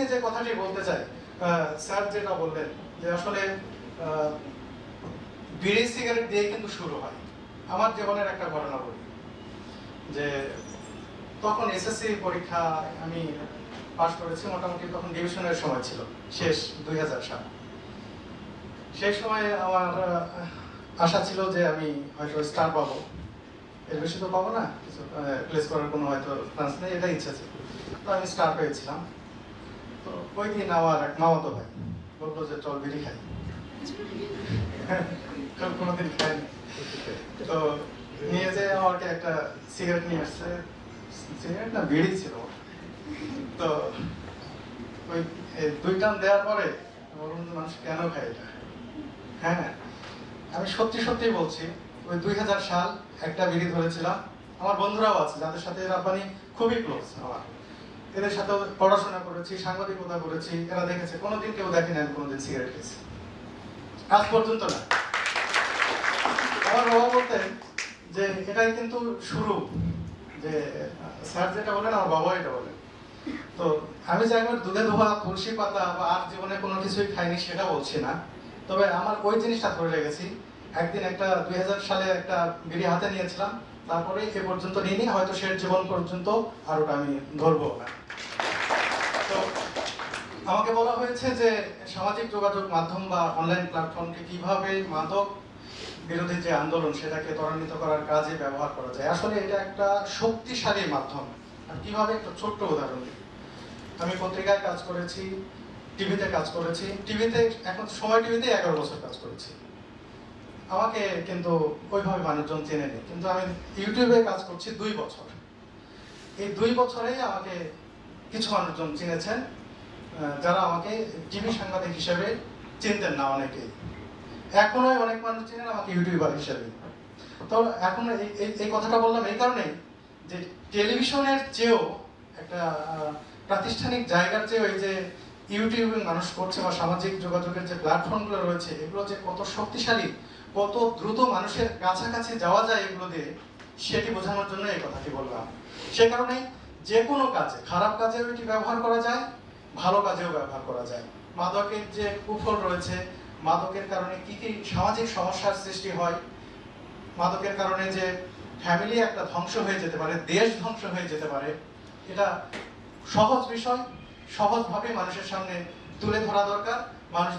নিয়ে যে কথাটি বলতে চাই স্যার যেটা বললেন যে আসলে বিড়ি, সিগারেট দিয়ে কিন্তু শুরু হয়। আমার জীবনের একটা ঘটনা বলি, যে তখন এসএসসি পরীক্ষা আমি পাশ করেছি, মোটামুটি তখন ডিভিশনের সময় ছিল, শেষ, দুই হাজার সাল। সেই সময় আমার আশা ছিল যে আমি হয়তো স্টার পাবো। এর বেশি তো পাবো না প্লেস করার কোনো হয়তো চান্স নেই, এটাই ইচ্ছা ছিল। তো আমি স্টার পেয়েছিলাম। তো ওই দিন আমার এক মামাতো ভাই? বলল যে চল বিড়ি খাই। কোনোদিন তো নিয়ে আমাকে একটা সিগারেট নিয়ে আসছে। সিগারেট না, বিড়ি ছিল। তো ওই দুই টান দেওয়ার পরে মানুষ কেন খায় এটা? হ্যাঁ আমি সত্যি সত্যি বলছি, ওই দুই হাজার সাল একটা বিড়ি ধরেছিলাম। আমার বন্ধুরাও আছে, যাদের সাথে রাব্বানি খুবই ক্লোজ আমার। এদের সাথে পড়াশোনা করেছি, সাংবাদিকতা করেছি, এরা দেখেছে। কোনোদিন কেউ দেখেনি আমি কোনোদিন সিগারেট খেয়েছি। আজ পর্যন্ত না। আমার বাবা বলতেন যে, এটাই কিন্তু শুরু। যে, স্যার যেটা বলেন, আমার বাবা এটা বলেন। তো, আমি যে একবার দুধে ধোয়া, তুলসী পাতা বা আর জীবনে কোনো কিছুই খাইনি সেটা বলছি না। তবে আমার ওই জিনিসটা ধরে লেগেছি একদিন একটা দুই হাজার সালে একটা বিড়ি হাতে নিয়েছিলাম। তারপরে এ পর্যন্ত নিইনি, হয়তো শেষ জীবন পর্যন্ত আর আমি ধরবো না। তো আমাকে বলা হয়েছে যে সামাজিক যোগাযোগ মাধ্যম বা অনলাইন প্ল্যাটফর্মকে কীভাবে মাদক বিরোধী যে আন্দোলন, সেটাকে ত্বরান্বিত করার কাজে ব্যবহার করা যায়। আসলে এটা একটা শক্তিশালী মাধ্যম। আর কীভাবে? একটা ছোট্ট উদাহরণ আমি পত্রিকায় কাজ করেছি, টিভিতে কাজ করেছি। টিভিতে এখন, সময় টিভিতে এগারো বছর কাজ করেছি। আমাকে কিন্তু ওইভাবে মানুষজন চেনেনি কিন্তু আমি ইউটিউবে কাজ করছি দুই বছর। এই দুই বছরেই আমাকে কিছু মানুষজন চিনেছেন যারা আমাকে টিভি সাংবাদিক হিসেবে চিনতেন না অনেকেই। এখনও অনেক মানুষ চিনেন আমাকে ইউটিউবার হিসেবে। তো এখন এই- কথাটা বললাম এই কারণেই যে টেলিভিশনের চেয়েও একটা প্রাতিষ্ঠানিক জায়গার চেয়েও এই যে ইউটিউবে মানুষ করছে বা সামাজিক যোগাযোগের যে প্ল্যাটফর্মগুলো রয়েছে, এগুলো যে কত শক্তিশালী, কত দ্রুত মানুষের কাছাকাছি যাওয়া যায় এগুলো দিয়ে, সেটি বোঝানোর জন্য এই কথাটি বললাম। সে কারণে যে কোনো কাজে, খারাপ কাজেও এটি ব্যবহার করা যায়, ভালো কাজেও ব্যবহার করা যায়। মাদকের যে কুফল রয়েছে, মাদকের কারণে কি কি সামাজিক সমস্যার সৃষ্টি হয়, মাদকের কারণে যে ফ্যামিলি একটা ধ্বংস হয়ে যেতে পারে, দেশ ধ্বংস হয়ে যেতে পারে, এটা সহজ বিষয় সহজভাবে মানুষের সামনে তুলে ধরা দরকার। মানুষ